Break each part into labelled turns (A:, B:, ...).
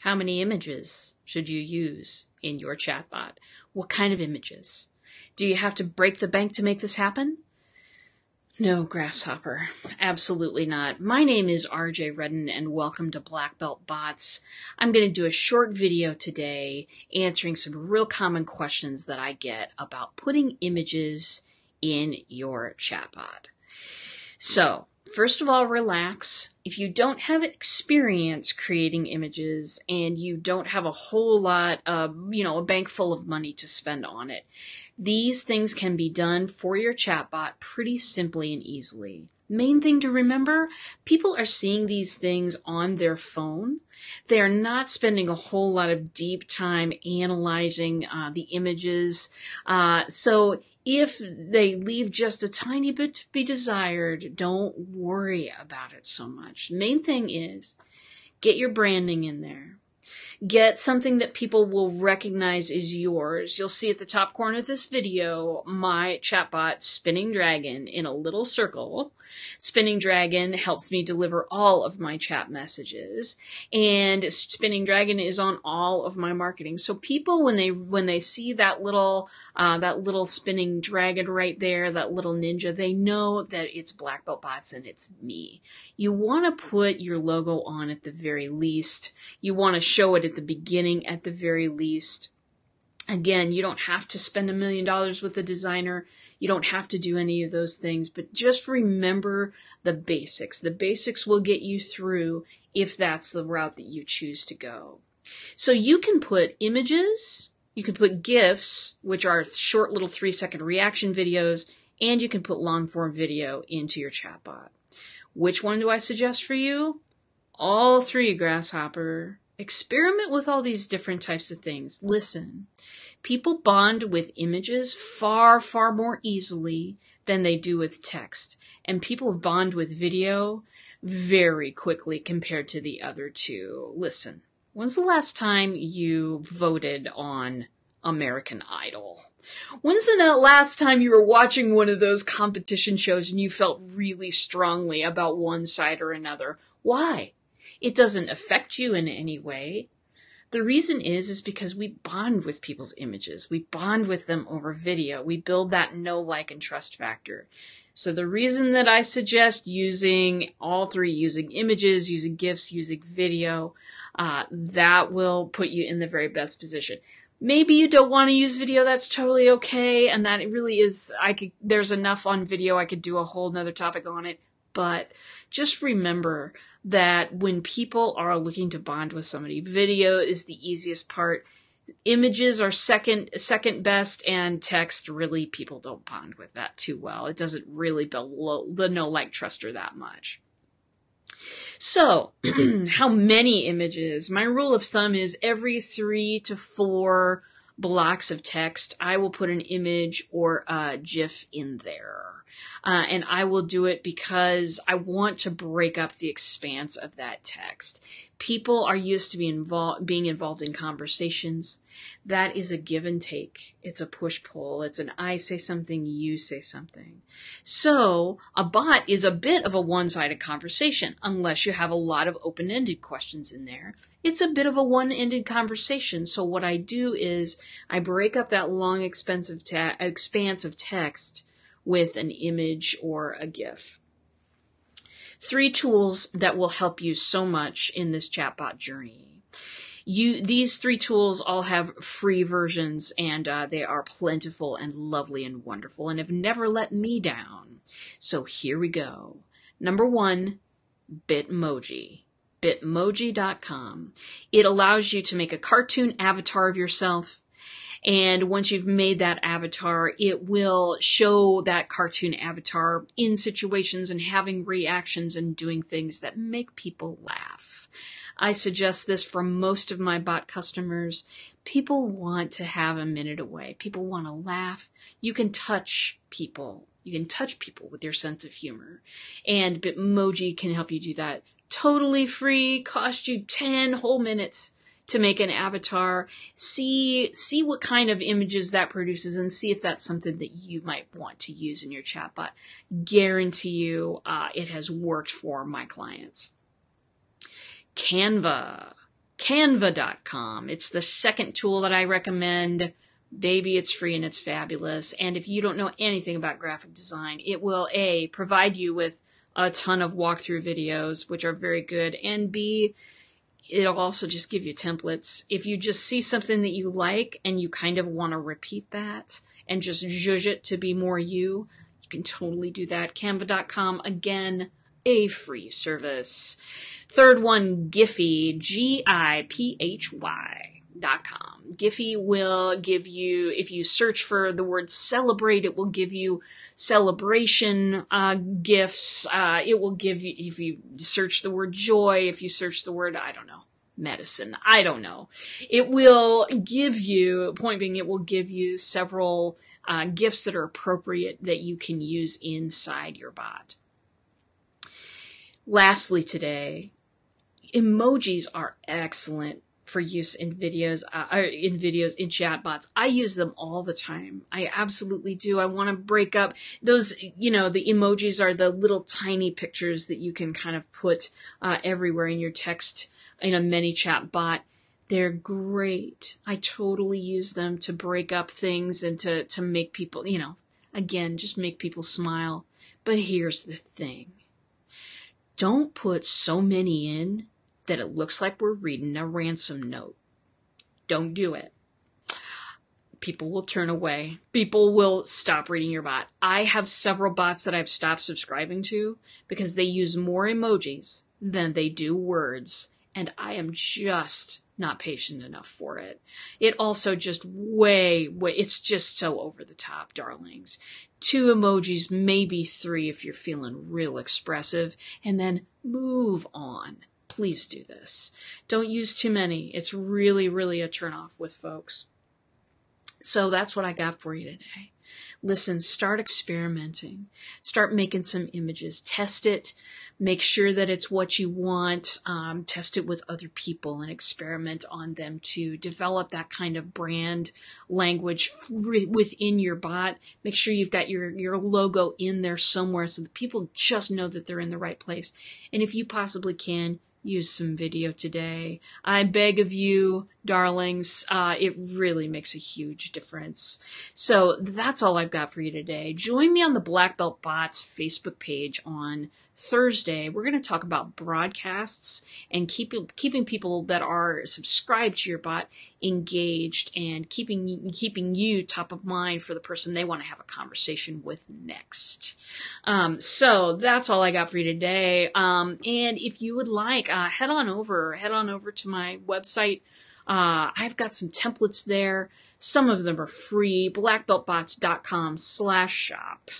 A: How many images should you use in your chatbot? What kind of images? Do you have to break the bank to make this happen? No, Grasshopper. Absolutely not. My name is RJ Redden and welcome to Black Belt Bots. I'm going to do a short video today answering some real common questions that I get about putting images in your chatbot. So, first of all, relax. If you don't have experience creating images and you don't have a whole lot of, you know, a bank full of money to spend on it, these things can be done for your chatbot pretty simply and easily. Main thing to remember, people are seeing these things on their phone. They are not spending a whole lot of deep time analyzing uh, the images. Uh, so if they leave just a tiny bit to be desired, don't worry about it so much. Main thing is get your branding in there. Get something that people will recognize is yours. You'll see at the top corner of this video my chatbot Spinning Dragon in a little circle. Spinning Dragon helps me deliver all of my chat messages and Spinning Dragon is on all of my marketing. So people when they when they see that little uh, that little spinning dragon right there, that little ninja, they know that it's Black Belt Bots and it's me. You want to put your logo on at the very least. You want to show it at the beginning at the very least. Again, you don't have to spend a million dollars with a designer. You don't have to do any of those things, but just remember the basics. The basics will get you through if that's the route that you choose to go. So you can put images, you can put GIFs, which are short little three second reaction videos, and you can put long form video into your chatbot. Which one do I suggest for you? All three, Grasshopper. Experiment with all these different types of things. Listen, people bond with images far, far more easily than they do with text. And people bond with video very quickly compared to the other two. Listen, When's the last time you voted on American Idol? When's the last time you were watching one of those competition shows and you felt really strongly about one side or another? Why? It doesn't affect you in any way. The reason is, is because we bond with people's images. We bond with them over video. We build that know, like, and trust factor. So the reason that I suggest using all three, using images, using GIFs, using video, uh, that will put you in the very best position. Maybe you don't want to use video, that's totally okay, and that really is, I could, there's enough on video, I could do a whole nother topic on it, but just remember that when people are looking to bond with somebody, video is the easiest part. Images are second second best, and text really people don't bond with that too well. It doesn't really build the no like truster that much. So, how many images? My rule of thumb is every three to four blocks of text, I will put an image or a GIF in there. Uh, and I will do it because I want to break up the expanse of that text. People are used to be involved, being involved in conversations. That is a give and take. It's a push pull. It's an I say something, you say something. So a bot is a bit of a one-sided conversation unless you have a lot of open-ended questions in there. It's a bit of a one-ended conversation. So what I do is I break up that long expensive te- expanse of text with an image or a GIF. Three tools that will help you so much in this chatbot journey. You, these three tools all have free versions and uh, they are plentiful and lovely and wonderful and have never let me down. So here we go. Number one, Bitmoji. Bitmoji.com. It allows you to make a cartoon avatar of yourself and once you've made that avatar, it will show that cartoon avatar in situations and having reactions and doing things that make people laugh. I suggest this for most of my bot customers. People want to have a minute away. People want to laugh. You can touch people. You can touch people with your sense of humor. And Bitmoji can help you do that totally free, cost you 10 whole minutes to make an avatar, see see what kind of images that produces, and see if that's something that you might want to use in your chatbot. Guarantee you, uh, it has worked for my clients. Canva. Canva.com. It's the second tool that I recommend. Baby, it's free and it's fabulous. And if you don't know anything about graphic design, it will A, provide you with a ton of walkthrough videos, which are very good, and B, it'll also just give you templates. If you just see something that you like and you kind of want to repeat that and just zhuzh it to be more you, you can totally do that. Canva.com, again, a free service. Third one, Giphy, G-I-P-H-Y dot com. Giphy will give you, if you search for the word celebrate, it will give you celebration uh, GIFs. Uh, it will give you, if you search the word joy, if you search the word, I don't know, medicine, I don't know. It will give you, point being, it will give you several uh, GIFs that are appropriate that you can use inside your bot. Lastly, today, emojis are excellent for use in videos, uh, in videos, in chatbots. I use them all the time. I absolutely do. I want to break up those, you know, the emojis are the little tiny pictures that you can kind of put uh, everywhere in your text in a ManyChat bot. They're great. I totally use them to break up things and to, to make people, you know, again, just make people smile. But here's the thing. Don't put so many in that it looks like we're reading a ransom note. Don't do it. People will turn away. People will stop reading your bot. I have several bots that I've stopped subscribing to because they use more emojis than they do words. And I am just not patient enough for it. It also just way, way, it's just so over the top, darlings. Two emojis, maybe three if you're feeling real expressive, and then move on please do this. Don't use too many. It's really, really a turnoff with folks. So that's what I got for you today. Listen, start experimenting. Start making some images. Test it. Make sure that it's what you want. Um, test it with other people and experiment on them to develop that kind of brand language within your bot. Make sure you've got your, your logo in there somewhere so that people just know that they're in the right place. And if you possibly can, use some video today. I beg of you, darlings, uh, it really makes a huge difference. So that's all I've got for you today. Join me on the Black Belt Bots Facebook page on Thursday, we're going to talk about broadcasts and keeping keeping people that are subscribed to your bot engaged and keeping keeping you top of mind for the person they want to have a conversation with next. Um, so that's all I got for you today. Um, and if you would like, uh, head on over, head on over to my website. Uh, I've got some templates there. Some of them are free. Blackbeltbots.com slash shop.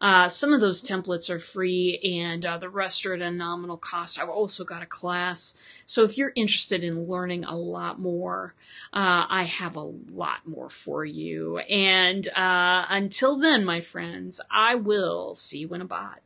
A: Uh, some of those templates are free and uh, the rest are at a nominal cost. I've also got a class. So if you're interested in learning a lot more, uh, I have a lot more for you. And uh, until then, my friends, I will see you in a bot.